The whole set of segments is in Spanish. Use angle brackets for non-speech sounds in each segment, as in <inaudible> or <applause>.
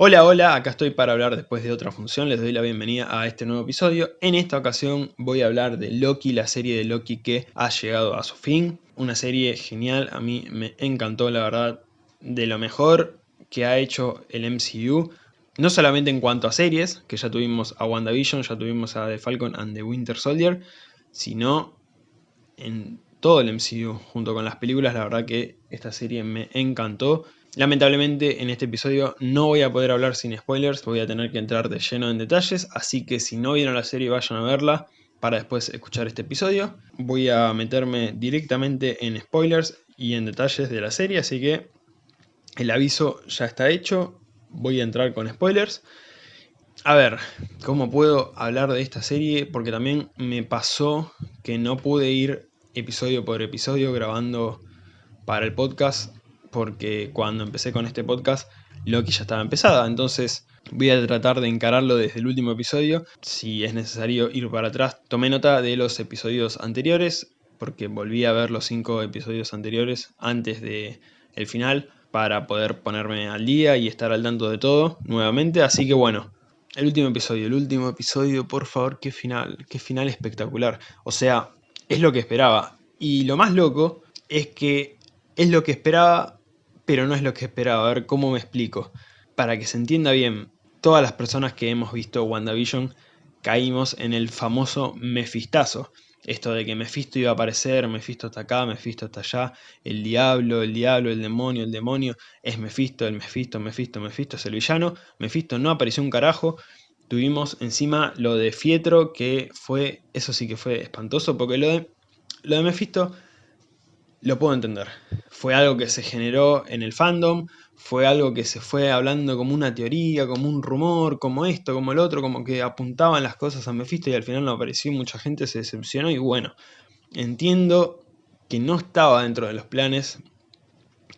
Hola, hola, acá estoy para hablar después de otra función, les doy la bienvenida a este nuevo episodio. En esta ocasión voy a hablar de Loki, la serie de Loki que ha llegado a su fin. Una serie genial, a mí me encantó la verdad, de lo mejor que ha hecho el MCU. No solamente en cuanto a series, que ya tuvimos a WandaVision, ya tuvimos a The Falcon and the Winter Soldier, sino en todo el MCU, junto con las películas, la verdad que esta serie me encantó. Lamentablemente en este episodio no voy a poder hablar sin spoilers, voy a tener que entrar de lleno en detalles, así que si no vieron la serie vayan a verla para después escuchar este episodio. Voy a meterme directamente en spoilers y en detalles de la serie, así que el aviso ya está hecho, voy a entrar con spoilers. A ver, ¿cómo puedo hablar de esta serie? Porque también me pasó que no pude ir episodio por episodio grabando para el podcast porque cuando empecé con este podcast Loki ya estaba empezada, entonces voy a tratar de encararlo desde el último episodio, si es necesario ir para atrás. Tomé nota de los episodios anteriores, porque volví a ver los cinco episodios anteriores antes de el final, para poder ponerme al día y estar al tanto de todo nuevamente, así que bueno, el último episodio, el último episodio, por favor, qué final, qué final espectacular. O sea, es lo que esperaba. Y lo más loco es que es lo que esperaba pero no es lo que esperaba. A ver cómo me explico. Para que se entienda bien, todas las personas que hemos visto WandaVision caímos en el famoso mefistazo. Esto de que Mephisto iba a aparecer, Mephisto está acá, Mephisto está allá, el diablo, el diablo, el demonio, el demonio, es Mephisto, el Mephisto, Mephisto, Mephisto es el villano. Mephisto no apareció un carajo. Tuvimos encima lo de Fietro, que fue, eso sí que fue espantoso, porque lo de, lo de Mephisto lo puedo entender. Fue algo que se generó en el fandom, fue algo que se fue hablando como una teoría, como un rumor, como esto, como el otro, como que apuntaban las cosas a Mephisto y al final no apareció, mucha gente se decepcionó y bueno, entiendo que no estaba dentro de los planes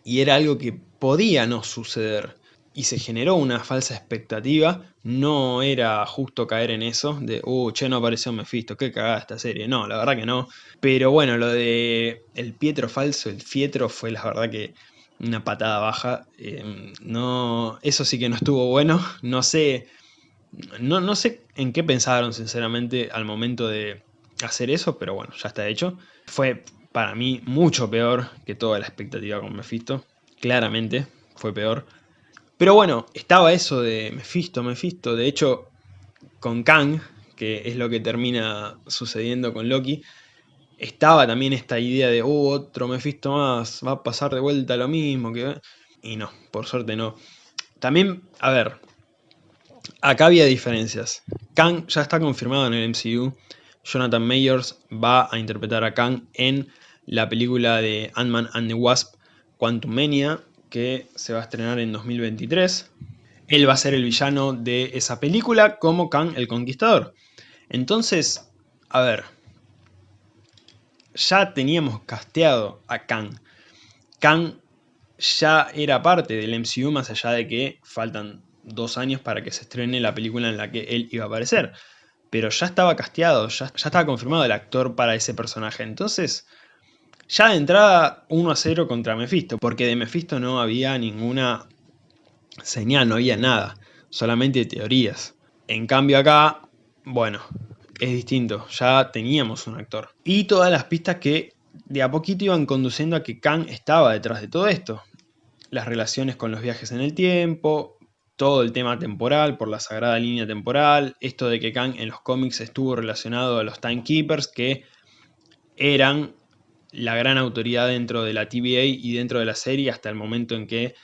y era algo que podía no suceder y se generó una falsa expectativa, no era justo caer en eso, de, uh, che, no apareció Mephisto, qué cagada esta serie, no, la verdad que no. Pero bueno, lo de el Pietro falso, el Fietro, fue la verdad que una patada baja, em, no, eso sí que no estuvo bueno, no sé, no, no sé en qué pensaron sinceramente al momento de hacer eso, pero bueno, ya está hecho. Fue para mí mucho peor que toda la expectativa con Mephisto, claramente fue peor. Pero bueno, estaba eso de Mephisto, Mephisto. De hecho, con Kang, que es lo que termina sucediendo con Loki, estaba también esta idea de, oh, otro Mephisto más, va a pasar de vuelta lo mismo. que Y no, por suerte no. También, a ver, acá había diferencias. Kang ya está confirmado en el MCU. Jonathan Mayers va a interpretar a Kang en la película de Ant-Man and the Wasp, Quantum Mania, que se va a estrenar en 2023. Él va a ser el villano de esa película como Kang el Conquistador. Entonces, a ver, ya teníamos casteado a Kang. Kang ya era parte del MCU más allá de que faltan dos años para que se estrene la película en la que él iba a aparecer. Pero ya estaba casteado, ya, ya estaba confirmado el actor para ese personaje. Entonces, ya de entrada 1 a 0 contra Mephisto, porque de Mephisto no había ninguna señal, no había nada, solamente teorías. En cambio acá, bueno, es distinto, ya teníamos un actor. Y todas las pistas que de a poquito iban conduciendo a que Kang estaba detrás de todo esto. Las relaciones con los viajes en el tiempo, todo el tema temporal por la sagrada línea temporal, esto de que Kang en los cómics estuvo relacionado a los Timekeepers que eran la gran autoridad dentro de la TVA y dentro de la serie hasta el momento en que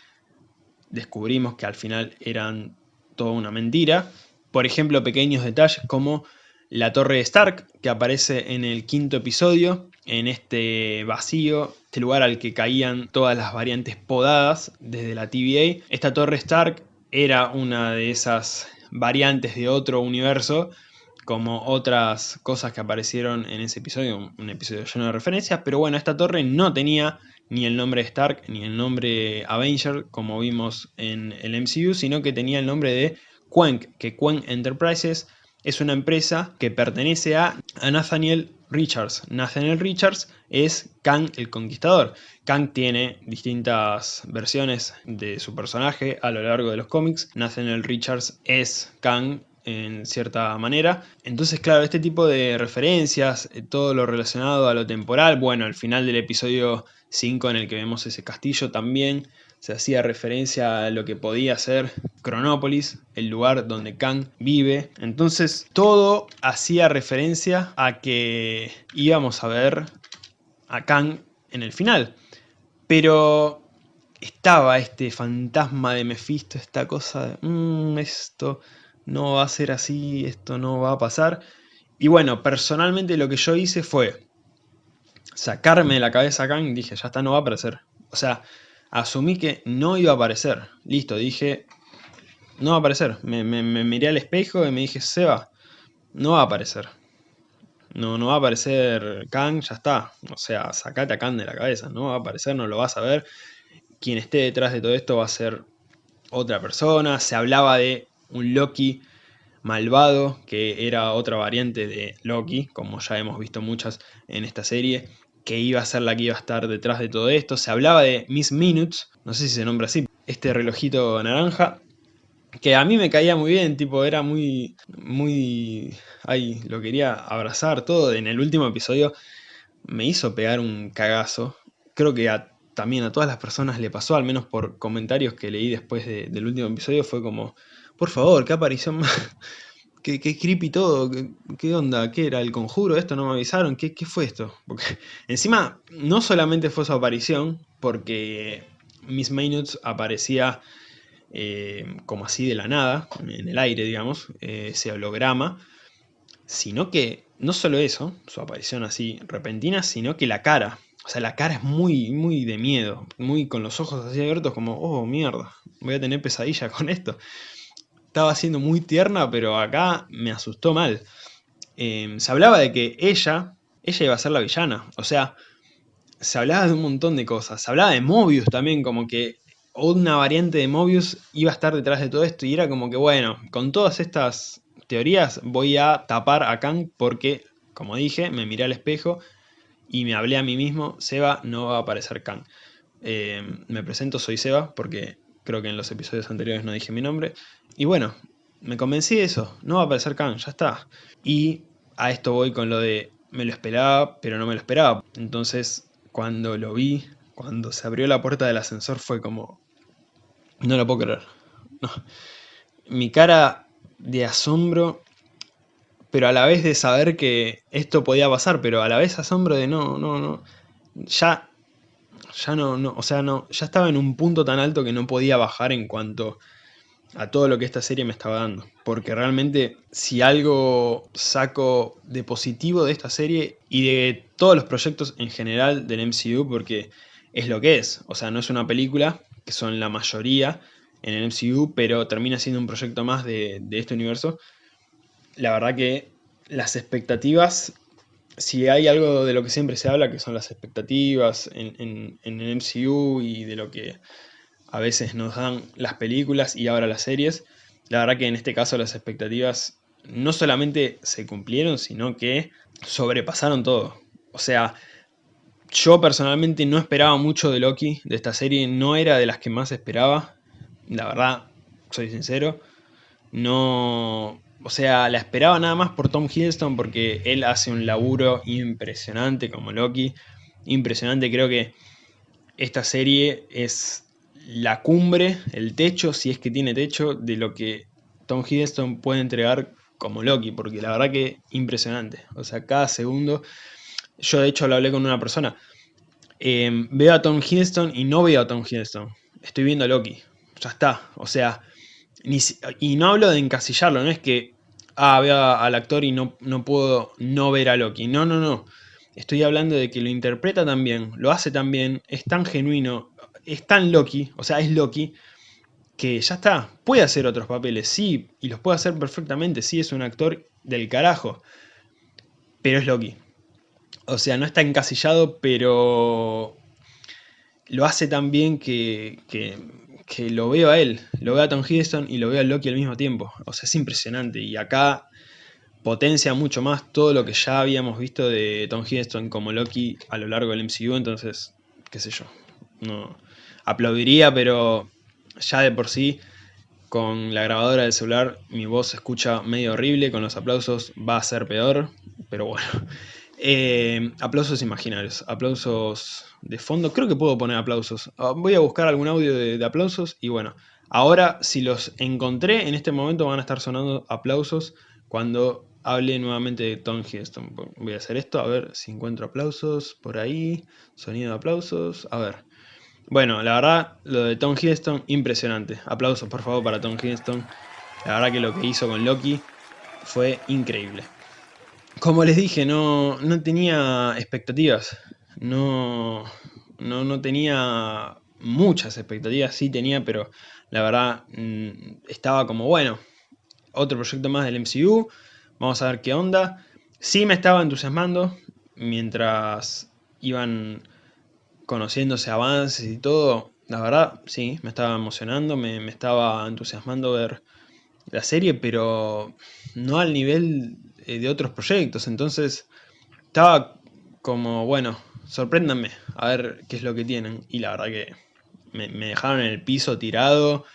descubrimos que al final eran toda una mentira. Por ejemplo, pequeños detalles como la torre Stark que aparece en el quinto episodio, en este vacío, este lugar al que caían todas las variantes podadas desde la TVA. Esta torre Stark era una de esas variantes de otro universo como otras cosas que aparecieron en ese episodio, un episodio lleno de referencias, pero bueno, esta torre no tenía ni el nombre Stark ni el nombre Avenger, como vimos en el MCU, sino que tenía el nombre de Quenk, que Quenk Enterprises es una empresa que pertenece a, Nathaniel Richards. Nathaniel Richards es Kang el Conquistador. Kang tiene distintas versiones de su personaje a lo largo de los cómics. Nathaniel Richards es Kang en cierta manera. Entonces, claro, este tipo de referencias, eh, todo lo relacionado a lo temporal, bueno, al final del episodio 5 en el que vemos ese castillo también se hacía referencia a lo que podía ser Cronópolis, el lugar donde Kang vive. Entonces todo hacía referencia a que íbamos a ver a Kang en el final. Pero estaba este fantasma de Mephisto, esta cosa de, mmm, esto no va a ser así, esto no va a pasar. Y bueno, personalmente lo que yo hice fue sacarme de la cabeza a Kang dije, ya está, no va a aparecer. O sea, asumí que no iba a aparecer. Listo, dije, no va a aparecer. Me, miré al espejo y me dije, Seba, no va a aparecer. No, no va a aparecer Kang, ya está. O sea, sacate a Kang de la cabeza. No va a aparecer, no lo vas a ver. Quien esté detrás de todo esto va a ser otra persona. Se hablaba de un Loki malvado, que era otra variante de Loki, como ya hemos visto muchas en esta serie que iba a ser la que iba a estar detrás de todo esto. Se hablaba de Miss Minutes, no sé si se nombra así, este relojito naranja, que a mí me caía muy bien, tipo, era muy, muy, ay, lo quería abrazar todo. En el último episodio me hizo pegar un cagazo. Creo que también a todas las personas le pasó, al menos por comentarios que leí después del último episodio, fue como, por favor, qué aparición más, <laughs> qué, creepy todo, ¿Qué, onda, qué era el conjuro, esto no me avisaron, qué, fue esto. Porque <laughs> encima no solamente fue su aparición, porque Miss Minutes aparecía eh, como así de la nada, en el aire digamos, eh, ese holograma, sino que no solo eso, su aparición así repentina, sino que la cara, o sea, la cara es muy, muy de miedo, muy con los ojos así abiertos como, oh, mierda, voy a tener pesadilla con esto estaba siendo muy tierna, pero acá me asustó mal. Em, se hablaba de que ella, ella iba a ser la villana. O sea, se hablaba de un montón de cosas. Se hablaba de Mobius también, como que una variante de Mobius iba a estar detrás de todo esto. Y era como que, bueno, con todas estas teorías voy a tapar a Kang porque, como dije, me miré al espejo y me hablé a mí mismo, Seba no va a aparecer Kang. Em, me presento, soy Seba, porque creo que en los episodios anteriores no dije mi nombre. Y bueno, me convencí de eso, no va a aparecer Khan, ya está. Y a esto voy con lo de me lo esperaba, pero no me lo esperaba. Entonces, cuando lo vi, cuando se abrió la puerta del ascensor fue como... No lo puedo creer. Mi cara de asombro, pero a la vez de saber que esto podía pasar, pero a la vez asombro de no, no, no. Ya ya no, no, o sea, no, ya estaba en un punto tan alto que no podía bajar en cuanto a todo lo que esta serie me estaba dando. Porque realmente si algo saco de positivo de esta serie y de todos los proyectos en general del MCU, porque es lo que es. O sea, no es una película, que son la mayoría en el MCU, pero termina siendo un proyecto más de, de este universo. La verdad que las expectativas si hay algo de lo que siempre se habla, que son las expectativas en, el MCU y de lo que a veces nos dan las películas y ahora las series, la verdad que en este caso las expectativas no solamente se cumplieron, sino que sobrepasaron todo. O sea, yo personalmente no esperaba mucho de Loki, de esta serie, no era de las que más esperaba, la verdad, soy sincero, no, o sea, la esperaba nada más por Tom Hiddleston porque él hace un laburo impresionante como Loki. Impresionante, creo que esta serie es la cumbre, el techo, si es que tiene techo, de lo que Tom Hiddleston puede entregar como Loki, porque la verdad que impresionante. O sea, cada segundo, yo de hecho lo hablé con una persona, em, veo a Tom Hiddleston y no veo a Tom Hiddleston, estoy viendo a Loki, ya está, o sea, y no hablo de encasillarlo, no es que, ah, veo al actor y no, no puedo no ver a Loki. No, no, no. Estoy hablando de que lo interpreta tan bien, lo hace tan bien, es tan genuino, es tan Loki, o sea, es Loki, que ya está, puede hacer otros papeles, sí, y los puede hacer perfectamente, sí, es un actor del carajo, pero es Loki. O sea, no está encasillado, pero lo hace tan bien que, que lo veo a él, lo veo a Tom Hiddleston y lo veo a Loki al mismo tiempo. O sea, es impresionante. Y acá potencia mucho más todo lo que ya habíamos visto de Tom Hiddleston como Loki a lo largo del MCU, entonces, qué sé yo, no aplaudiría, pero ya de por sí con la grabadora del celular mi voz se escucha medio horrible, con los aplausos va a ser peor, pero bueno. <laughs> Eh, aplausos imaginarios, aplausos de fondo, creo que puedo poner aplausos. Ah, voy a buscar algún audio de, aplausos y bueno, ahora si los encontré en este momento van a estar sonando aplausos cuando hable nuevamente de Tom Hiddleston. Voy a hacer esto, a ver si encuentro aplausos por ahí, sonido de aplausos, a ver. Bueno, la verdad, lo de Tom Hiddleston, impresionante. Aplausos, por favor, para Tom Hiddleston. La verdad que lo que hizo con Loki fue increíble. Como les dije, no, no tenía expectativas. No, no, no tenía muchas expectativas, sí tenía, pero la verdad mm, estaba como, bueno, otro proyecto más del MCU, vamos a ver qué onda. Sí me estaba entusiasmando mientras iban conociéndose avances y todo, la verdad, sí, me estaba emocionando, me, estaba entusiasmando ver la serie, pero no al nivel eh, de otros proyectos, entonces estaba como, bueno, sorpréndanme, a ver qué es lo que tienen, y la verdad que me, me dejaron en el piso tirado,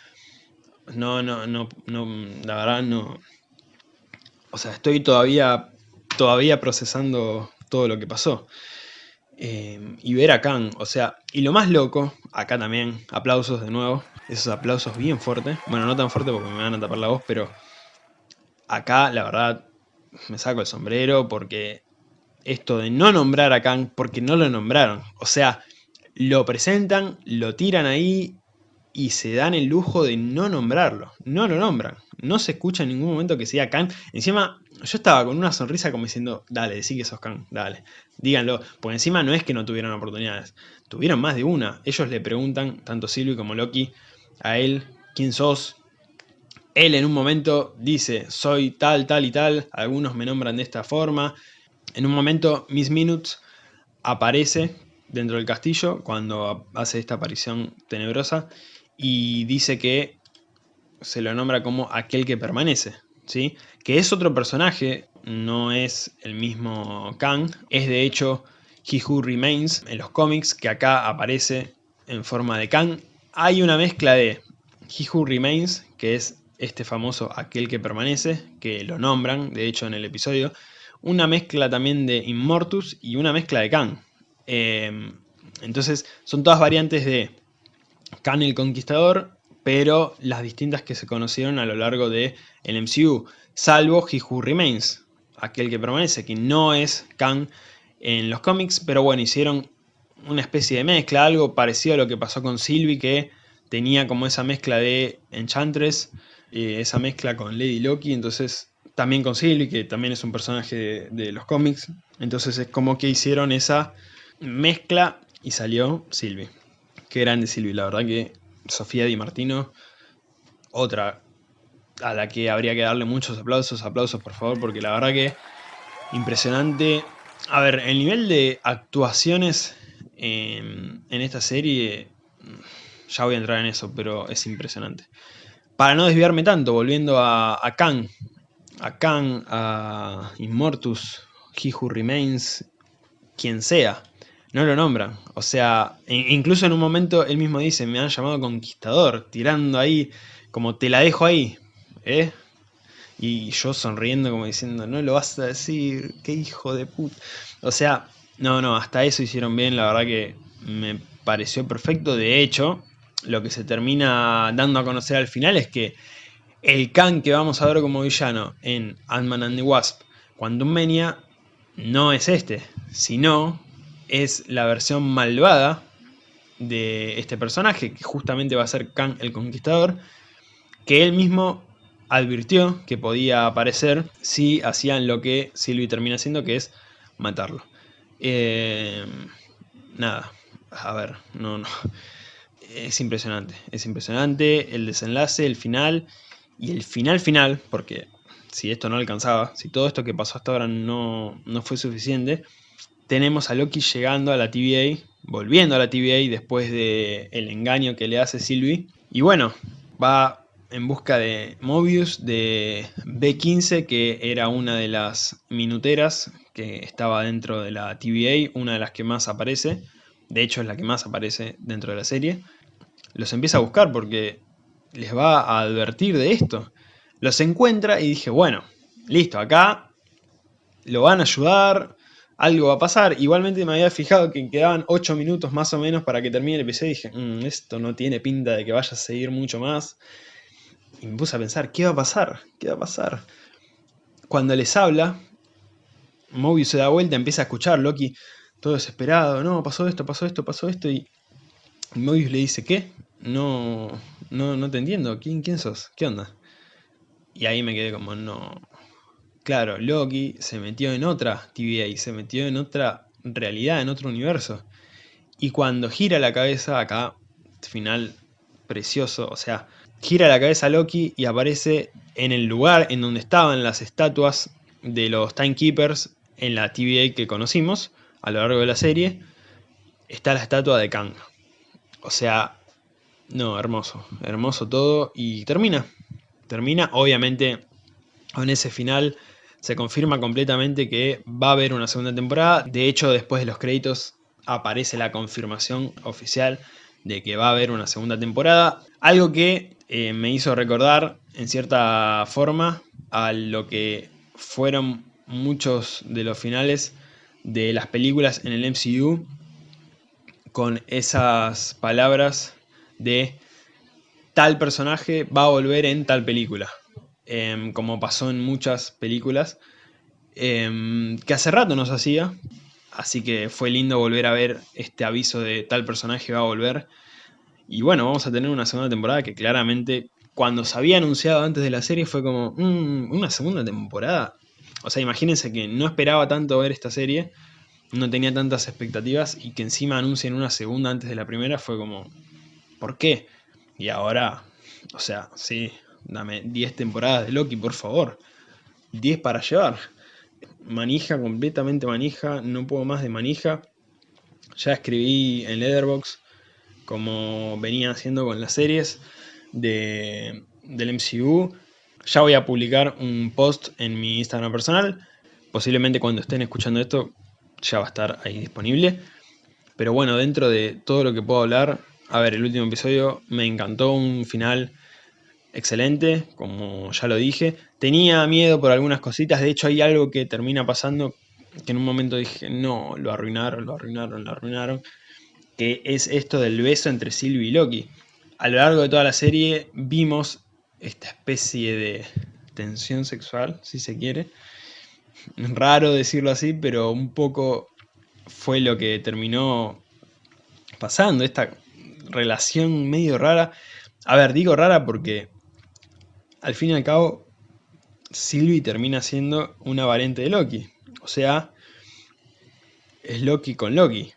no, no, no, no, la verdad no, o sea, estoy todavía, todavía procesando todo lo que pasó. Eh, y ver a Khan, o sea, y lo más loco, acá también, aplausos de nuevo, esos aplausos bien fuertes, bueno, no tan fuertes porque me van a tapar la voz, pero acá la verdad me saco el sombrero porque esto de no nombrar a Khan, porque no lo nombraron, o sea, lo presentan, lo tiran ahí y se dan el lujo de no nombrarlo, no lo nombran, no se escucha en ningún momento que sea Khan, encima yo estaba con una sonrisa como diciendo, dale, decí que sos Khan, dale, díganlo, porque encima no es que no tuvieron oportunidades, tuvieron más de una, ellos le preguntan, tanto Sylvie como Loki, a él, ¿quién sos? Él en un momento dice, soy tal, tal y tal, algunos me nombran de esta forma, en un momento Miss Minutes aparece dentro del castillo cuando hace esta aparición tenebrosa y dice que se lo nombra como aquel que permanece, ¿sí? Que es otro personaje, no es el mismo Kang, es de hecho He Who Remains en los cómics, que acá aparece en forma de Kang. Hay una mezcla de He Who Remains, que es este famoso aquel que permanece, que lo nombran, de hecho en el episodio, una mezcla también de Immortus y una mezcla de Kang. Em, entonces son todas variantes de Khan el Conquistador, pero las distintas que se conocieron a lo largo del el MCU, salvo He Who Remains, aquel que permanece, que no es Khan en los cómics, pero bueno, hicieron una especie de mezcla, algo parecido a lo que pasó con Sylvie, que tenía como esa mezcla de Enchantress, eh, esa mezcla con Lady Loki, entonces también con Sylvie, que también es un personaje de, de los cómics, entonces es como que hicieron esa mezcla y salió Sylvie. Qué grande Silvi, la verdad que Sofía Di Martino, otra a la que habría que darle muchos aplausos, aplausos por favor, porque la verdad que impresionante. A ver, el nivel de actuaciones en, esta serie, ya voy a entrar en eso, pero es impresionante. Para no desviarme tanto, volviendo a, a Kang, a Kang, a Immortus, He Who Remains, quien sea no lo nombran. O sea, incluso en un momento él mismo dice, me han llamado conquistador, tirando ahí, como te la dejo ahí, ¿eh? Y yo sonriendo como diciendo, no lo vas a decir, qué hijo de puta. O sea, no, no, hasta eso hicieron bien, la verdad que me pareció perfecto. De hecho, lo que se termina dando a conocer al final es que el Khan que vamos a ver como villano en Ant-Man and the Wasp, Quantum Mania, no es este, sino es la versión malvada de este personaje, que justamente va a ser Kang el Conquistador, que él mismo advirtió que podía aparecer si hacían lo que Sylvie termina haciendo, que es matarlo. Eh, nada, a ver, no, no. Es impresionante, es impresionante el desenlace, el final, y el final final, porque si esto no alcanzaba, si todo esto que pasó hasta ahora no, no fue suficiente, tenemos a Loki llegando a la TVA, volviendo a la TVA después del el engaño que le hace Sylvie. Y bueno, va en busca de Mobius de B15, que era una de las minuteras que estaba dentro de la TVA, una de las que más aparece, de hecho es la que más aparece dentro de la serie. Los empieza a buscar porque les va a advertir de esto. Los encuentra y dije, bueno, listo, acá lo van a ayudar, algo va a pasar. Igualmente me había fijado que quedaban 8 minutos más o menos para que termine el episodio y dije, mm, esto no tiene pinta de que vaya a seguir mucho más. Y me puse a pensar, ¿qué va a pasar? ¿Qué va a pasar? Cuando les habla, Mobius se da vuelta, empieza a escuchar, Loki todo desesperado, no, pasó esto, pasó esto, pasó esto, y Mobius le dice, ¿qué? No, no, no te entiendo, ¿Quién, ¿quién sos? ¿Qué onda? Y ahí me quedé como, no... Claro, Loki se metió en otra TVA, se metió en otra realidad, en otro universo. Y cuando gira la cabeza, acá, final precioso, o sea, gira la cabeza Loki y aparece en el lugar en donde estaban las estatuas de los Timekeepers en la TVA que conocimos a lo largo de la serie, está la estatua de Kang. O sea, no, hermoso, hermoso todo y termina. Termina, obviamente, con ese final se confirma completamente que va a haber una segunda temporada. De hecho, después de los créditos aparece la confirmación oficial de que va a haber una segunda temporada. Algo que eh, me hizo recordar en cierta forma a lo que fueron muchos de los finales de las películas en el MCU con esas palabras de tal personaje va a volver en tal película, em, como pasó en muchas películas, em, que hace rato nos hacía, así que fue lindo volver a ver este aviso de tal personaje va a volver y bueno, vamos a tener una segunda temporada que claramente cuando se había anunciado antes de la serie fue como, mm, una segunda temporada. O sea, imagínense que no esperaba tanto ver esta serie, no tenía tantas expectativas y que encima anuncien una segunda antes de la primera fue como, ¿por qué? Y ahora, o sea, sí, dame 10 temporadas de Loki, por favor. 10 para llevar. Manija, completamente manija, no puedo más de manija. Ya escribí en Leatherbox como venía haciendo con las series de, del MCU. Ya voy a publicar un post en mi Instagram personal. Posiblemente cuando estén escuchando esto ya va a estar ahí disponible. Pero bueno, dentro de todo lo que puedo hablar, a ver, el último episodio me encantó, un final excelente, como ya lo dije. Tenía miedo por algunas cositas, de hecho hay algo que termina pasando que en un momento dije, no, lo arruinaron, lo arruinaron, lo arruinaron que es esto del beso entre Sylvie y Loki. A lo largo de toda la serie vimos esta especie de tensión sexual, si se quiere. Raro decirlo así, pero un poco fue lo que terminó pasando, esta relación medio rara. A ver, digo rara porque al fin y al cabo Sylvie termina siendo una variante de Loki. O sea, es Loki con Loki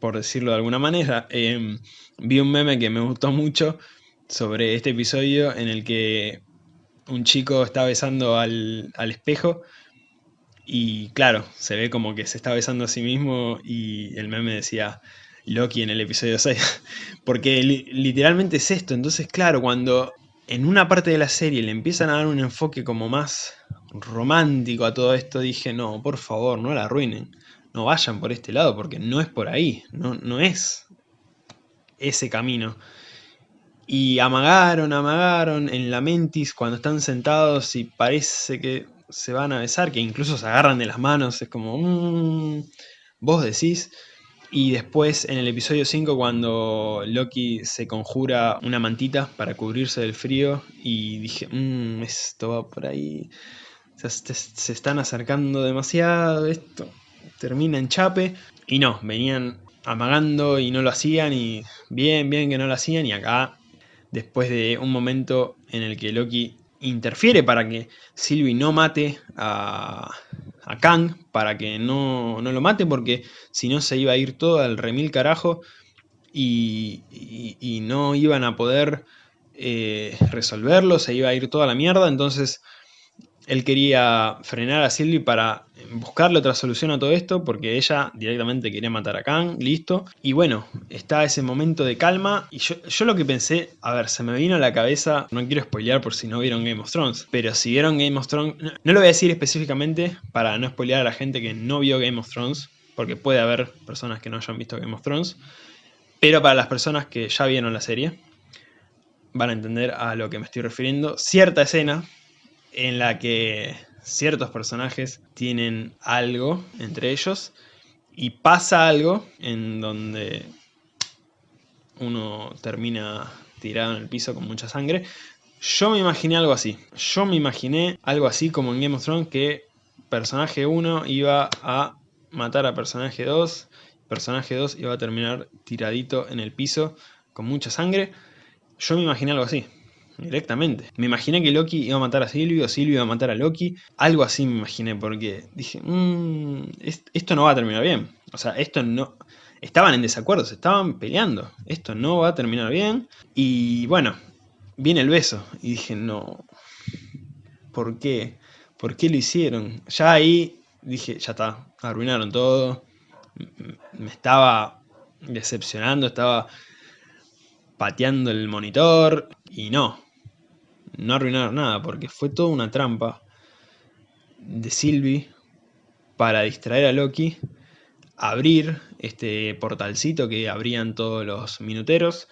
por decirlo de alguna manera. Em, vi un meme que me gustó mucho sobre este episodio en el que un chico está besando al, espejo y claro, se ve como que se está besando a sí mismo y el meme decía Loki en el episodio 6. <laughs> Porque literalmente es esto. Entonces, claro, cuando en una parte de la serie le empiezan a dar un enfoque como más romántico a todo esto, dije, no, por favor, no la arruinen no vayan por este lado porque no es por ahí, no, no es ese camino. Y amagaron, amagaron en la mentis cuando están sentados y parece que se van a besar, que incluso se agarran de las manos, es como, mmm, vos decís. Y después en el episodio 5 cuando Loki se conjura una mantita para cubrirse del frío y dije, mmm, esto va por ahí, se están acercando demasiado, esto termina en chape. Y no, venían amagando y no lo hacían y bien, bien que no lo hacían. Y acá, después de un momento en el que Loki interfiere para que Sylvie no mate a, a Kang, para que no, no, lo mate, porque si no se iba a ir todo al remil carajo y, no iban a poder eh, resolverlo, se iba a ir toda la mierda. Entonces Él quería frenar a Sylvie para buscarle otra solución a todo esto, porque ella directamente quería matar a Kang, listo. Y bueno, está ese momento de calma, y yo, yo lo que pensé, a ver, se me vino a la cabeza, no quiero spoilear por si no vieron Game of Thrones, pero si vieron Game of Thrones, no, no lo voy a decir específicamente para no spoilear a la gente que no vio Game of Thrones, porque puede haber personas que no hayan visto Game of Thrones, pero para las personas que ya vieron la serie, van a entender a lo que me estoy refiriendo. Cierta escena en la que ciertos personajes tienen algo entre ellos y pasa algo en donde uno termina tirado en el piso con mucha sangre. Yo me imaginé algo así. Yo me imaginé algo así como en Game of Thrones que personaje 1 iba a matar a personaje 2, personaje 2 iba a terminar tiradito en el piso con mucha sangre. Yo me imaginé algo así, directamente. Me imaginé que Loki iba a matar a Silvio, Silvio iba a matar a Loki. Algo así me imaginé, porque dije, mmm, esto no va a terminar bien. O sea, esto no... Estaban en desacuerdo, se estaban peleando. Esto no va a terminar bien. Y bueno, viene el beso. Y dije, no... ¿Por qué? ¿Por qué lo hicieron? Ya ahí dije, ya está, arruinaron todo. Me estaba decepcionando, estaba pateando el monitor y no, no arruinaron nada porque fue toda una trampa de Sylvie para distraer a Loki, abrir este portalcito que abrían todos los minuteros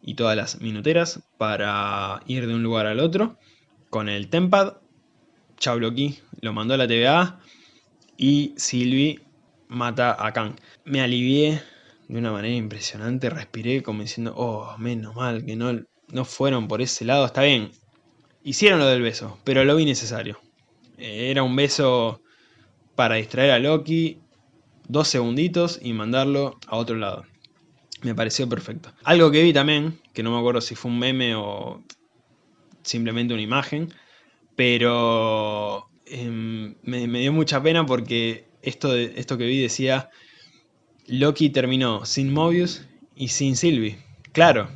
y todas las minuteras para ir de un lugar al otro con el Tempad. Chau Loki, lo mandó a la TVA y Sylvie mata a Kang. Me alivié de una manera impresionante, respiré como diciendo, oh, menos mal que no, no fueron por ese lado, está bien, hicieron lo del beso, pero lo vi necesario. Eh, era un beso para distraer a Loki, dos segunditos y mandarlo a otro lado. Me pareció perfecto. Algo que vi también, que no me acuerdo si fue un meme o simplemente una imagen, pero em, me, dio mucha pena porque esto, esto que vi decía Loki terminó sin Mobius y sin Sylvie. Claro,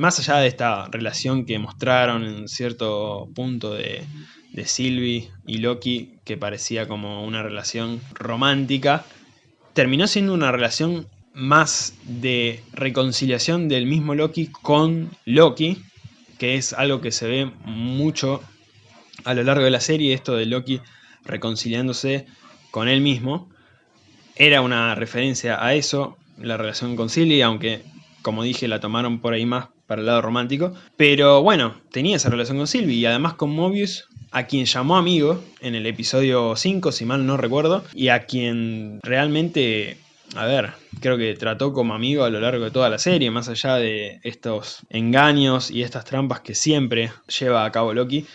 más allá de esta relación que mostraron en cierto punto de, de Sylvie y Loki, que parecía como una relación romántica, terminó siendo una relación más de reconciliación del mismo Loki con Loki, que es algo que se ve mucho a lo largo de la serie, esto de Loki reconciliándose con él mismo. Era una referencia a eso, la relación con Silly, aunque como dije la tomaron por ahí más para el lado romántico. Pero bueno, tenía esa relación con Sylvie y además con Mobius, a quien llamó amigo en el episodio 5, si mal no recuerdo, y a quien realmente, a ver, creo que trató como amigo a lo largo de toda la serie, más allá de estos engaños y estas trampas que siempre lleva a cabo Loki,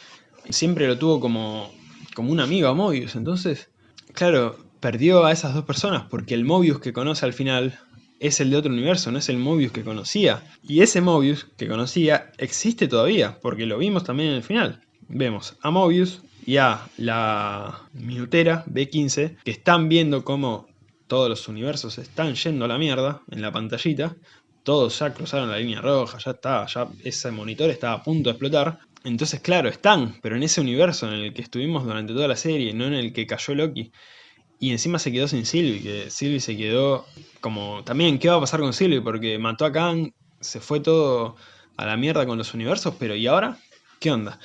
siempre lo tuvo como, como un amigo a Mobius, entonces, claro, perdió a esas dos personas porque el Mobius que conoce al final es el de otro universo, no es el Mobius que conocía. Y ese Mobius que conocía existe todavía, porque lo vimos también en el final. Vemos a Mobius y a la minutera B15 que están viendo cómo todos los universos están yendo a la mierda en la pantallita. Todos ya cruzaron la línea roja, ya está, ya ese monitor está a punto de explotar. Entonces, claro, están, pero en ese universo en el que estuvimos durante toda la serie, no en el que cayó Loki. Y encima se quedó sin Sylvie, que Sylvie se quedó como... También, ¿qué va a pasar con Sylvie? Porque mató a Kang, se fue todo a la mierda con los universos, pero ¿y ahora? ¿Qué onda?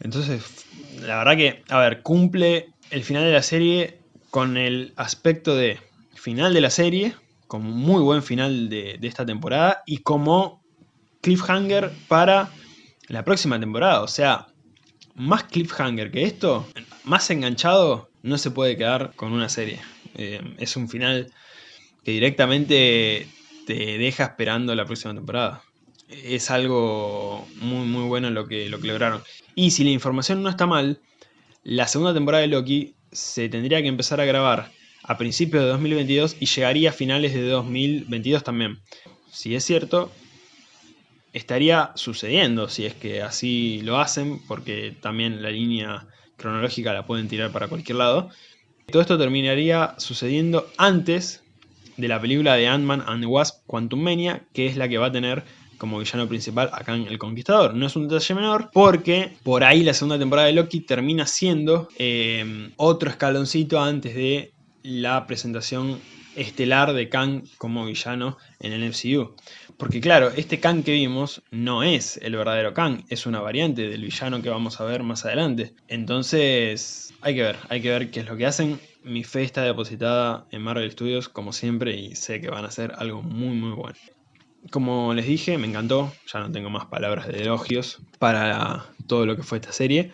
Entonces, la verdad que, a ver, cumple el final de la serie con el aspecto de final de la serie, como muy buen final de, de esta temporada, y como cliffhanger para la próxima temporada. O sea, más cliffhanger que esto, más enganchado no se puede quedar con una serie. Eh, es un final que directamente te deja esperando la próxima temporada. Es algo muy muy bueno lo que, lo que lograron. Y si la información no está mal, la segunda temporada de Loki se tendría que empezar a grabar a principios de 2022 y llegaría a finales de 2022 también. Si es cierto, estaría sucediendo si es que así lo hacen, porque también la línea cronológica la pueden tirar para cualquier lado. Todo esto terminaría sucediendo antes de la película de Ant-Man and the Wasp Quantum Mania, que es la que va a tener como villano principal acá en El Conquistador. No es un detalle menor porque por ahí la segunda temporada de Loki termina siendo eh, otro escaloncito antes de la presentación estelar de Kang como villano en el MCU. Porque claro, este Kang que vimos no es el verdadero Kang, es una variante del villano que vamos a ver más adelante. Entonces, hay que ver, hay que ver qué es lo que hacen. Mi fe está depositada en Marvel Studios como siempre y sé que van a hacer algo muy muy bueno. Como les dije, me encantó, ya no tengo más palabras de elogios para todo lo que fue esta serie.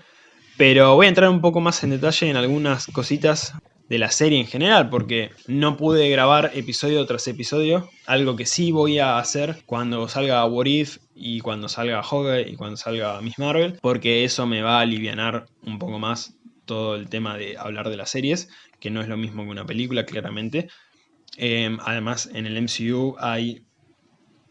Pero voy a entrar un poco más en detalle en algunas cositas de la serie en general, porque no pude grabar episodio tras episodio, algo que sí voy a hacer cuando salga What If y cuando salga Hawkeye y cuando salga Miss Marvel, porque eso me va a aliviar un poco más todo el tema de hablar de las series, que no es lo mismo que una película, claramente. Em, además, en el MCU hay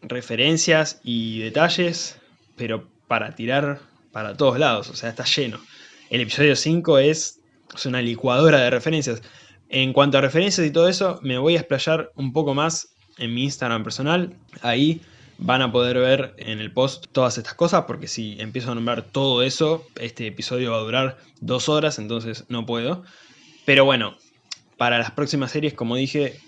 referencias y detalles, pero para tirar para todos lados, o sea, está lleno. El episodio 5 es es una licuadora de referencias. En cuanto a referencias y todo eso, me voy a explayar un poco más en mi Instagram personal. Ahí van a poder ver en el post todas estas cosas, porque si empiezo a nombrar todo eso, este episodio va a durar dos horas, entonces no puedo. Pero bueno, para las próximas series, como dije,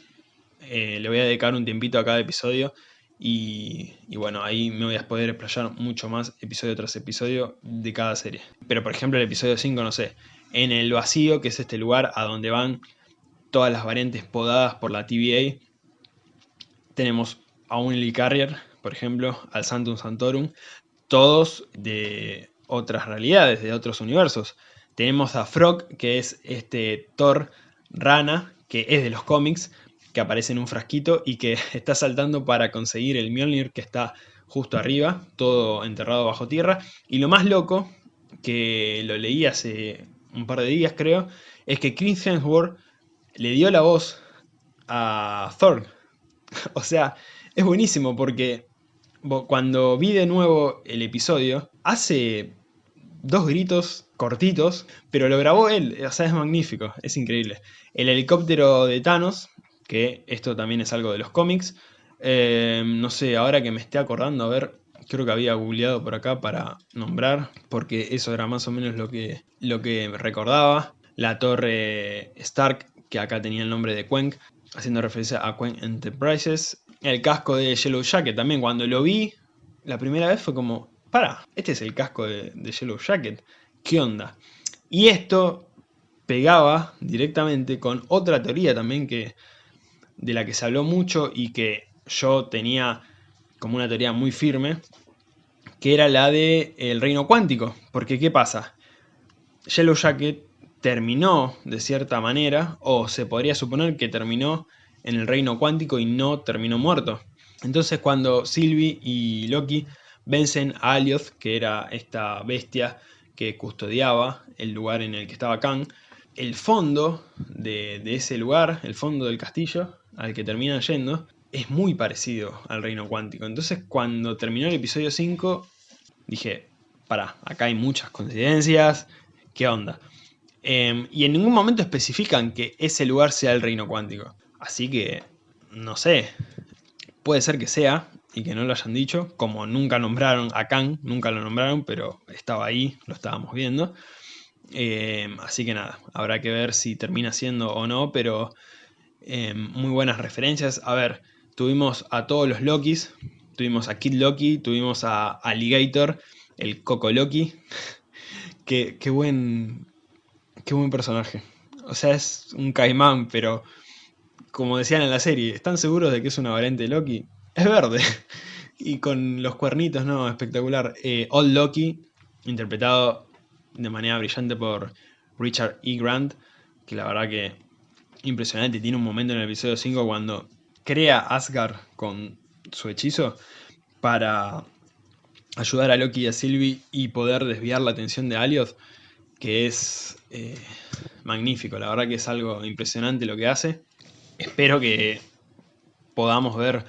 eh, le voy a dedicar un tiempito a cada episodio. Y, y, bueno, ahí me voy a poder explayar mucho más episodio tras episodio de cada serie. Pero por ejemplo el episodio 5, no sé, en el vacío, que es este lugar a donde van todas las variantes podadas por la TVA. Tenemos a un Carrier, por ejemplo, al Santum Santorum, todos de otras realidades, de otros universos. Tenemos a Frog, que es este Thor rana, que es de los cómics, que aparece en un frasquito y que <laughs> está saltando para conseguir el Mjolnir que está justo arriba, todo enterrado bajo tierra. Y lo más loco, que lo leí hace un par de días creo, es que Chris Hemsworth le dio la voz a Thor. <laughs> o sea, es buenísimo porque cuando vi de nuevo el episodio, hace dos gritos cortitos, pero lo grabó él, o sea, es magnífico, es increíble. El helicóptero de Thanos, que esto también es algo de los cómics, eh, no sé, ahora que me esté acordando, a ver, creo que había googleado por acá para nombrar, porque eso era más o menos lo que, lo que recordaba. La torre Stark, que acá tenía el nombre de Quenk, haciendo referencia a Quenk Enterprises. El casco de Yellow Jacket también, cuando lo vi la primera vez fue como, para, este es el casco de, de Yellow Jacket, ¿qué onda? Y esto pegaba directamente con otra teoría también que de la que se habló mucho y que yo tenía como una teoría muy firme, que era la del el reino cuántico. Porque, ¿qué pasa? Yellow Jacket terminó de cierta manera, o se podría suponer que terminó en el reino cuántico y no terminó muerto. Entonces cuando Sylvie y Loki vencen a Alioth, que era esta bestia que custodiaba el lugar en el que estaba Kang, el fondo de, de ese lugar, el fondo del castillo al que terminan yendo, es muy parecido al reino cuántico. Entonces cuando terminó el episodio 5 dije, para, acá hay muchas coincidencias, ¿qué onda? Em, y en ningún momento especifican que ese lugar sea el reino cuántico. Así que, no sé, puede ser que sea y que no lo hayan dicho, como nunca nombraron a Kang, nunca lo nombraron, pero estaba ahí, lo estábamos viendo. Em, así que nada, habrá que ver si termina siendo o no, pero em, muy buenas referencias. A ver, Tuvimos a todos los Lokis, tuvimos a Kid Loki, tuvimos a Alligator, el Coco Loki. <laughs> qué, buen, qué buen personaje. O sea, es un caimán, pero como decían en la serie, ¿están seguros de que es una variante de Loki? Es verde. <laughs> y con los cuernitos, ¿no? Espectacular. Eh, Old Loki, interpretado de manera brillante por Richard E. Grant, que la verdad que impresionante. Tiene un momento en el episodio 5 cuando crea Asgard con su hechizo para ayudar a Loki y a Sylvie y poder desviar la atención de Alioth, que es eh, magnífico, la verdad que es algo impresionante lo que hace. Espero que podamos ver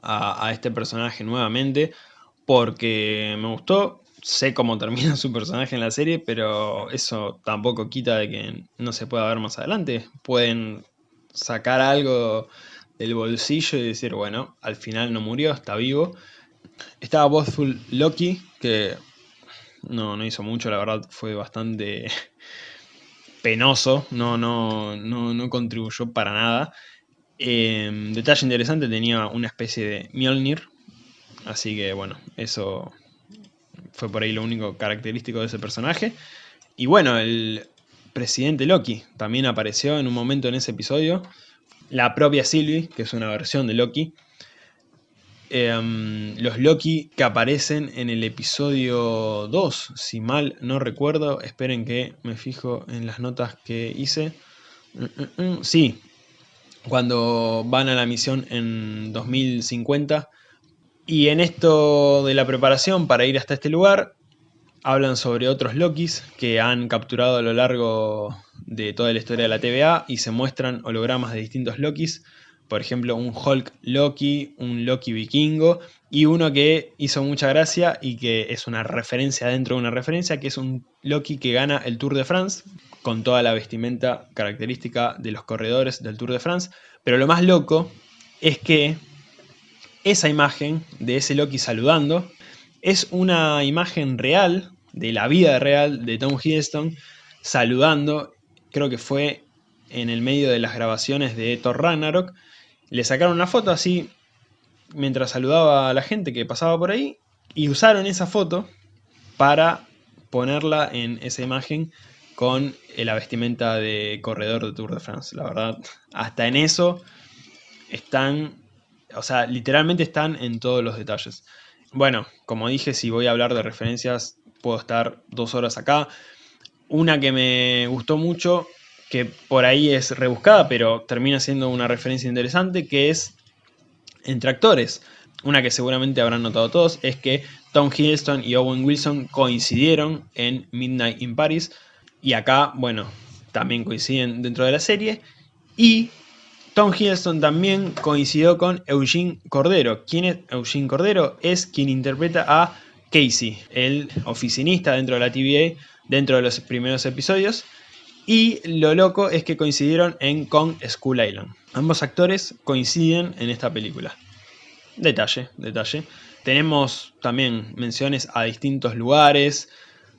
a, a este personaje nuevamente, porque me gustó, sé cómo termina <laughs> su personaje en la serie, pero eso tampoco quita de que no se pueda ver más adelante. Pueden sacar algo del bolsillo y decir, bueno, al final no murió, está vivo Estaba Bothful Loki, que no, no hizo mucho, la verdad fue bastante <laughs> penoso, no, no, no, no contribuyó para nada. Em, detalle interesante, tenía una especie de Mjolnir, así que bueno, eso fue por ahí lo único característico de ese personaje. Y bueno, el presidente Loki también apareció en un momento en ese episodio. La propia Sylvie, que es una versión de Loki. Em, los Loki que aparecen en el episodio 2, si mal no recuerdo. Esperen que me fijo en las notas que hice. Mm, mm, mm. Sí, cuando van a la misión en 2050. Y en esto de la preparación para ir hasta este lugar, hablan sobre otros Lokis que han capturado a lo largo de toda la historia de la TVA y se muestran hologramas de distintos Lokis. Por ejemplo, un Hulk Loki, un Loki vikingo y uno que hizo mucha gracia y que es una referencia dentro de una referencia, que es un Loki que gana el Tour de France con toda la vestimenta característica de los corredores del Tour de France. Pero lo más loco es que esa imagen de ese Loki saludando es una imagen real, de la vida real de Tom Hiddleston, saludando, creo que fue en el medio de las grabaciones de Thor Ragnarok, le sacaron una foto así, mientras saludaba a la gente que pasaba por ahí, y usaron esa foto para ponerla en esa imagen con la vestimenta de corredor de Tour de France. La verdad, hasta en eso están, o sea, literalmente están en todos los detalles. Bueno, como dije, si voy a hablar de referencias, puedo estar dos horas acá. Una que me gustó mucho, que por ahí es rebuscada, pero termina siendo una referencia interesante, que es entre actores. Una que seguramente habrán notado todos, es que Tom Hiddleston y Owen Wilson coincidieron en Midnight in Paris, y acá, bueno, también coinciden dentro de la serie, y Tom Hiddleston también coincidió con Eugene Cordero. ¿Quién es Eugene Cordero? Es quien interpreta a Casey, el oficinista dentro de la TVA, dentro de los primeros episodios. Y lo loco es que coincidieron en Kong School Island. Ambos actores coinciden en esta película. Detalle, detalle. Tenemos también menciones a distintos lugares.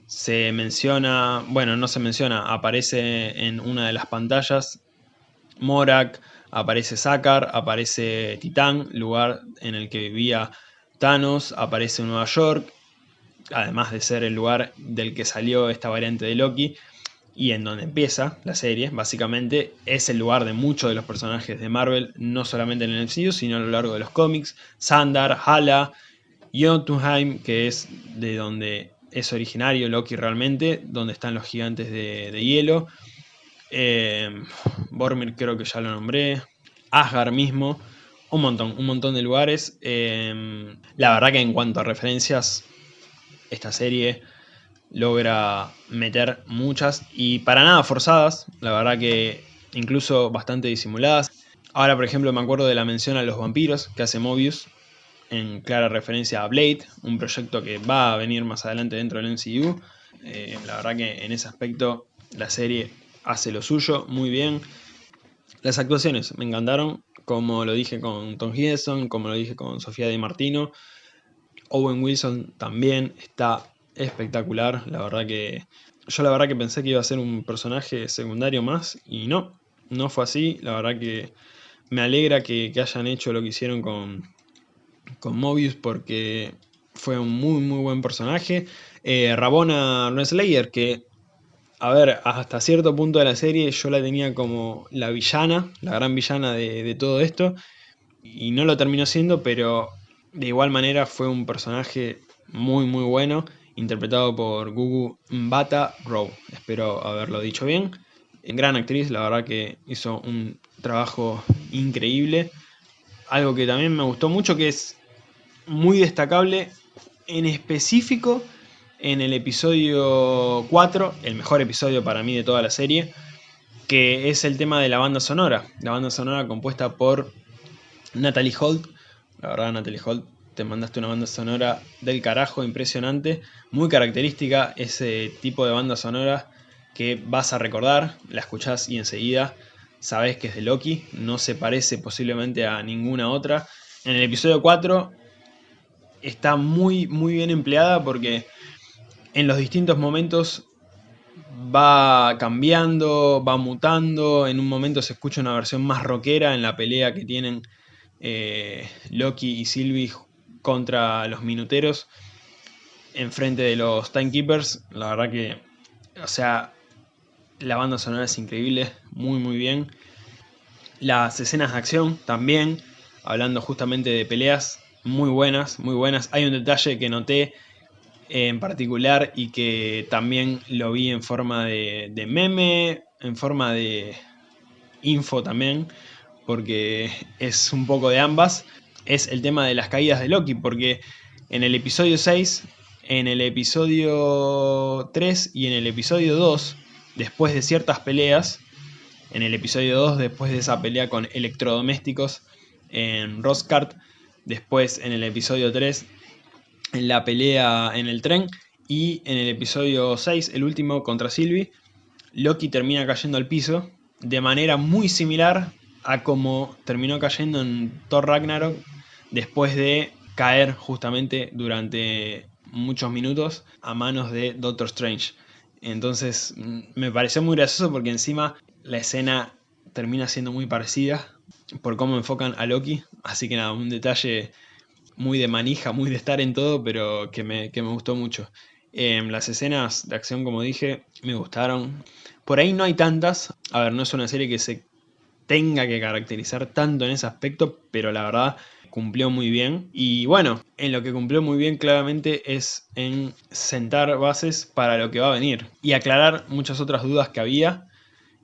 Se menciona, bueno, no se menciona, aparece en una de las pantallas Morak, aparece Sakar, aparece Titán, lugar en el que vivía Thanos, aparece Nueva York, además de ser el lugar del que salió esta variante de Loki, y en donde empieza la serie, básicamente, es el lugar de muchos de los personajes de Marvel, no solamente en el MCU, sino a lo largo de los cómics, Sandar, Hala, Jotunheim, que es de donde es originario Loki realmente, donde están los gigantes de, de hielo, eh, Bormir creo que ya lo nombré, Asgard mismo, un montón, un montón de lugares. Eh, la verdad que en cuanto a referencias, esta serie logra meter muchas y para nada forzadas, la verdad que incluso bastante disimuladas. Ahora, por ejemplo, me acuerdo de la mención a los vampiros que hace Mobius, en clara referencia a Blade, un proyecto que va a venir más adelante dentro del MCU. Eh, la verdad que en ese aspecto la serie hace lo suyo muy bien. Las actuaciones me encantaron, como lo dije con Tom Hiddleston, como lo dije con Sofía Di Martino. Owen Wilson también está espectacular, la verdad que... Yo la verdad que pensé que iba a ser un personaje secundario más y no, no fue así. La verdad que me alegra que, hayan hecho lo que hicieron con, con Mobius porque fue un muy muy buen personaje. Eh, Rabona Renslayer, que a ver, hasta cierto punto de la serie yo la tenía como la villana, la gran villana de, todo esto, y no lo terminó siendo, pero de igual manera fue un personaje muy muy bueno, interpretado por Gugu Mbata Rowe, espero haberlo dicho bien. Gran actriz, la verdad que hizo un trabajo increíble. Algo que también me gustó mucho, que es muy destacable, en específico en el episodio 4, el mejor episodio para mí de toda la serie, que es el tema de la banda sonora. La banda sonora compuesta por Natalie Holt. La verdad, Natalie Holt, te mandaste una banda sonora del carajo, impresionante. Muy característica, ese tipo de banda sonora que vas a recordar, la escuchás y enseguida sabes que es de Loki. No se parece posiblemente a ninguna otra. En el episodio 4 está muy, muy bien empleada porque en los distintos momentos va cambiando, va mutando, en un momento se escucha una versión más rockera en la pelea que tienen eh, Loki y Sylvie contra los minuteros enfrente de los Timekeepers. La verdad que, o sea, la banda sonora es increíble, muy muy bien. Las escenas de acción también, hablando justamente de peleas, muy buenas, muy buenas. Hay un detalle que noté en particular y que también lo vi en forma de, meme, en forma de info también, porque es un poco de ambas, es el tema de las caídas de Loki, porque en el episodio 6, en el episodio 3 y en el episodio 2, después de ciertas peleas, en el episodio 2, después de esa pelea con electrodomésticos en Roscart, después en el episodio 3 en la pelea en el tren. Y en el episodio 6, el último contra Sylvie, Loki termina cayendo al piso de manera muy similar a como terminó cayendo en Thor Ragnarok después de caer justamente durante muchos minutos a manos de Doctor Strange. Entonces mm, me pareció muy gracioso porque encima la escena termina siendo muy parecida por cómo enfocan a Loki. Así que nada, un detalle muy de manija, muy de estar en todo, pero que me, gustó mucho. Em, las escenas de acción, como dije, me gustaron. Por ahí no hay tantas. A ver, no es una serie que se tenga que caracterizar tanto en ese aspecto, pero la verdad cumplió muy bien. Y bueno, en lo que cumplió muy bien claramente es en sentar bases para lo que va a venir. Y aclarar muchas otras dudas que había.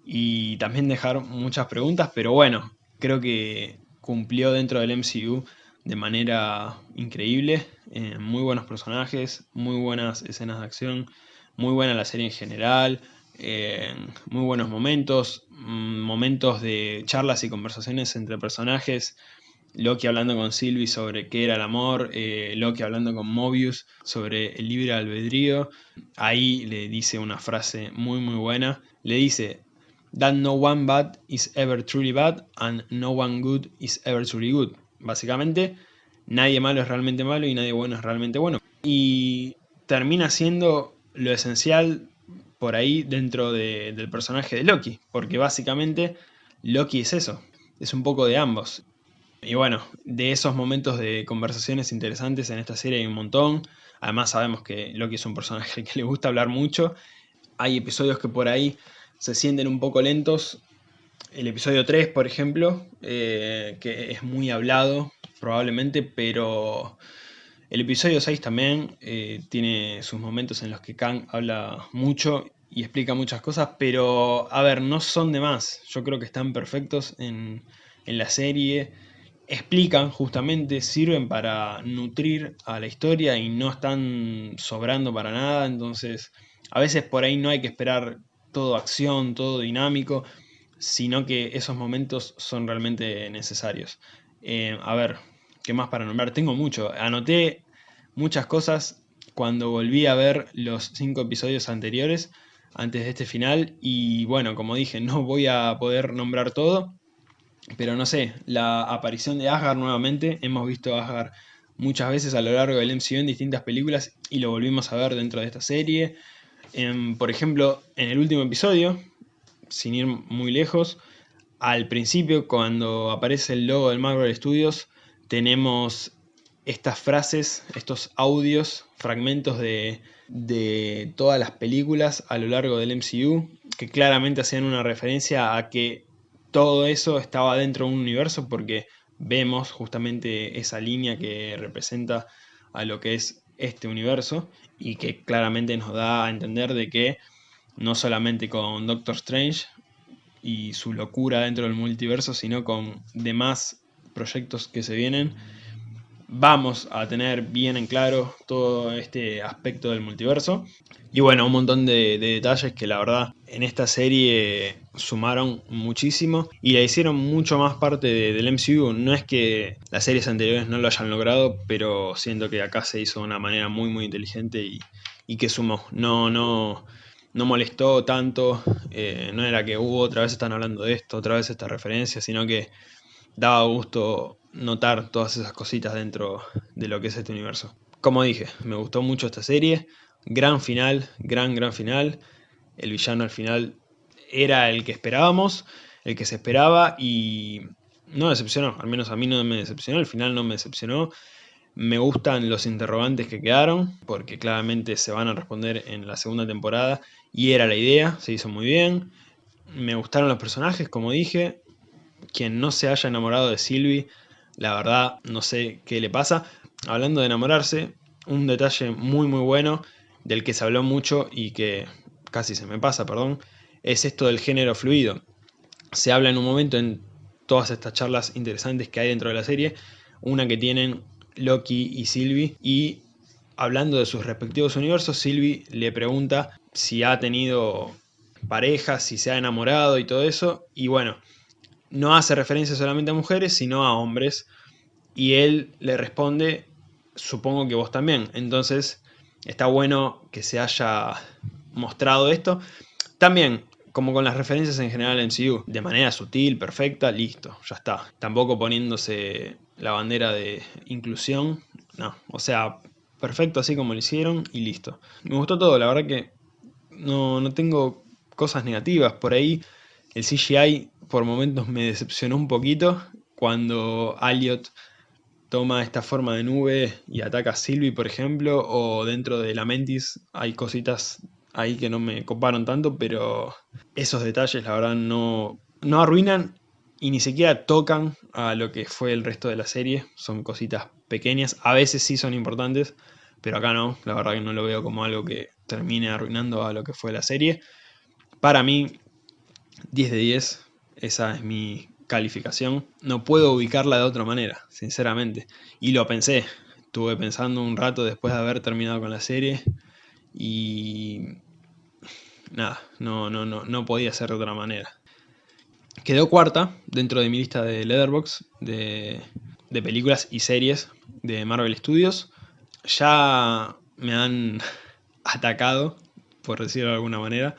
Y también dejar muchas preguntas, pero bueno, creo que cumplió dentro del MCU de manera increíble. Eh, muy buenos personajes, muy buenas escenas de acción, muy buena la serie en general, muy buenos momentos, mm, momentos de charlas y conversaciones entre personajes. Loki hablando con Sylvie sobre qué era el amor, eh, Loki hablando con Mobius sobre el libre albedrío. Ahí le dice una frase muy muy buena. Le dice, That no one bad is ever truly bad and no one good is ever truly good. Básicamente, nadie malo es realmente malo y nadie bueno es realmente bueno. Y termina siendo lo esencial por ahí dentro del personaje de Loki, porque básicamente Loki es eso, es un poco de ambos. Y bueno, de esos momentos de conversaciones interesantes en esta serie hay un montón. Además sabemos que Loki es un personaje que le gusta hablar mucho. Hay episodios que por ahí se sienten un poco lentos el episodio 3, por ejemplo, eh, que es muy hablado probablemente, pero el episodio 6 también eh, tiene sus momentos en los que Kang habla mucho y explica muchas cosas, pero a ver, no son de más. Yo creo que están perfectos en, en la serie. Explican justamente, sirven para nutrir a la historia y no están sobrando para nada. Entonces, a veces por ahí no hay que esperar todo acción, todo dinámico sino que esos momentos son realmente necesarios. Eh, a ver, ¿qué más para nombrar? Tengo mucho. Anoté muchas cosas cuando volví a ver los cinco episodios anteriores, antes de este final, y bueno, como dije, <laughs> no voy a poder nombrar todo, pero no sé, la aparición de Asgard nuevamente, hemos visto a Asgard muchas veces a lo largo del MCU en distintas películas y lo volvimos a ver dentro de esta serie. por ejemplo, en el último episodio, sin ir muy lejos, al principio cuando aparece el logo del Marvel Studios tenemos estas frases, estos audios, fragmentos de, de todas las películas a lo largo del MCU que claramente hacían una referencia a que todo eso estaba dentro de un universo porque vemos justamente esa línea que representa a lo que es este universo y que claramente nos da a entender de que no solamente con Doctor Strange y su locura dentro del multiverso, sino con demás proyectos que se vienen, vamos a tener bien en claro todo este aspecto del multiverso. Y bueno, un montón de, detalles que la verdad en esta serie sumaron muchísimo y la hicieron mucho más parte del MCU. No es que las series anteriores no lo hayan logrado, pero siento que acá se hizo de una manera muy muy inteligente y, y que sumó. No, no, no molestó tanto, eh, no era que hubo uh, otra vez están hablando de esto, otra vez esta referencia, sino que daba gusto notar todas esas cositas dentro de lo que es este universo. Como dije, me gustó mucho esta serie, gran final, gran, gran final. El villano al final era el que esperábamos, el que se esperaba y no decepcionó, al menos a mí no me decepcionó, al final no me decepcionó. Me gustan los interrogantes que quedaron, porque claramente se van a responder en la segunda temporada y era la idea, se hizo muy bien. Me gustaron los personajes, como dije. Quien no se haya enamorado de Sylvie, la verdad no sé qué le pasa. Hablando de enamorarse, un detalle muy muy bueno, del que se habló mucho y que casi se me pasa, perdón, es esto del género fluido. Se habla en un momento en todas estas charlas interesantes que hay dentro de la serie, una que tienen Loki y Sylvie, y hablando de sus respectivos universos, Sylvie le pregunta si ha tenido parejas, si se ha enamorado y todo eso, y bueno, no hace referencia solamente a mujeres, sino a hombres, y él le responde, supongo que vos también, entonces está bueno que se haya mostrado esto. También, como con las referencias en general en MCU, de manera sutil, perfecta, listo, ya está. Tampoco poniéndose la bandera de inclusión, no, o sea, perfecto así como lo hicieron y listo. Me gustó todo, la verdad que no, no tengo cosas negativas. Por ahí el CGI por momentos me decepcionó un poquito cuando Elliot toma esta forma de nube y ataca a Sylvie, por ejemplo, o dentro de la Mentis hay cositas ahí que no me coparon tanto, pero esos detalles la verdad no, no arruinan y ni siquiera tocan a lo que fue el resto de la serie. Son cositas pequeñas, a veces sí son importantes, pero acá no, la verdad que no lo veo como algo que termine arruinando a lo que fue la serie. Para mí, 10 de 10, esa es mi calificación. No puedo ubicarla de otra manera, sinceramente. Y lo pensé, estuve pensando un rato después de haber terminado con la serie y nada, no, no, no, no podía ser de otra manera. Quedó cuarta dentro de mi lista de Letterboxd de, de películas y series de Marvel Studios. Ya me han <laughs> atacado, por decirlo de alguna manera,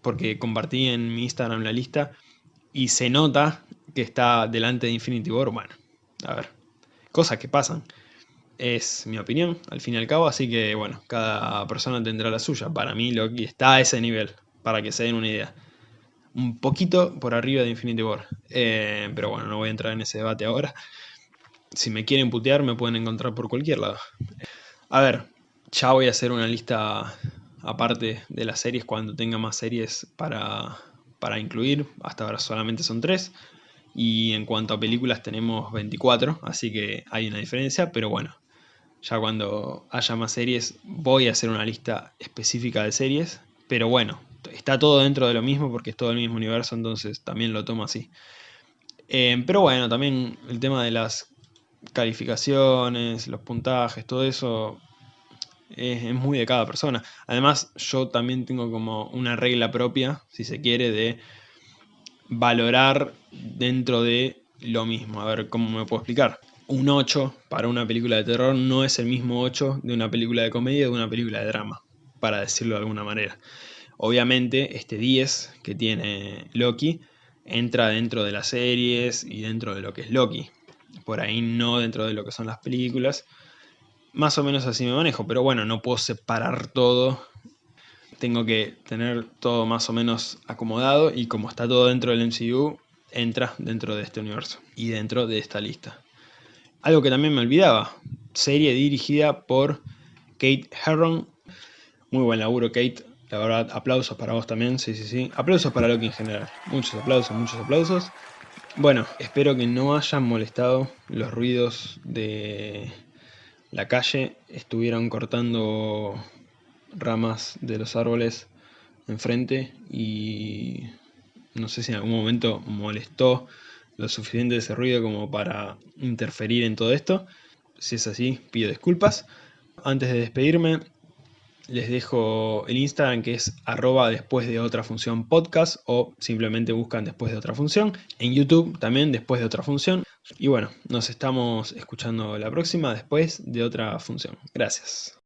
porque compartí en mi Instagram la lista y se nota que está delante de Infinity War. Bueno, a ver, cosas que pasan. Es mi opinión, al fin y al cabo, así que bueno, cada persona tendrá la suya. Para mí Loki está a ese nivel, para que se den una idea. Un poquito por arriba de Infinity War. Eh, pero bueno, no voy a entrar en ese debate ahora. Si me quieren putear, me pueden encontrar por cualquier lado. A ver, ya voy a hacer una lista aparte de las series cuando tenga más series para, para incluir. Hasta ahora solamente son tres y en cuanto a películas tenemos 24, así que hay una diferencia, pero bueno, ya cuando haya más series voy a hacer una lista específica de series. Pero bueno, está todo dentro de lo mismo porque es todo el mismo universo, entonces también lo tomo así. Eh, pero bueno, también el tema de las calificaciones, los puntajes, todo eso es, muy de cada persona. Además, yo también tengo como una regla propia, si se quiere, de valorar dentro de lo mismo. A ver, ¿cómo me puedo explicar? un 8 para una película de terror no es el mismo 8 de una película de comedia o de una película de drama, para decirlo de alguna manera. Obviamente este 10 que tiene Loki entra dentro de las series y dentro de lo que es Loki. Por ahí no dentro de lo que son las películas. Más o menos así me manejo, pero bueno, no puedo separar todo. Tengo que tener todo más o menos acomodado y como está todo dentro del MCU, entra dentro de este universo y dentro de esta lista. Algo que también me olvidaba, serie dirigida por Kate Herron. Muy buen laburo, Kate. La verdad, aplausos para vos también, sí, sí, sí. Aplausos para Loki en general. Muchos aplausos, muchos aplausos. Bueno, espero que no hayan molestado los ruidos de la calle. Estuvieron cortando ramas de los árboles enfrente y no sé si en algún momento molestó lo suficiente ese ruido como para interferir en todo esto. Si es así, pido disculpas. Antes de despedirme, les dejo el Instagram que es arroba después de otra función podcast o simplemente buscan después de otra función. En YouTube también después de otra función. Y bueno, nos estamos escuchando la próxima después de otra función. Gracias.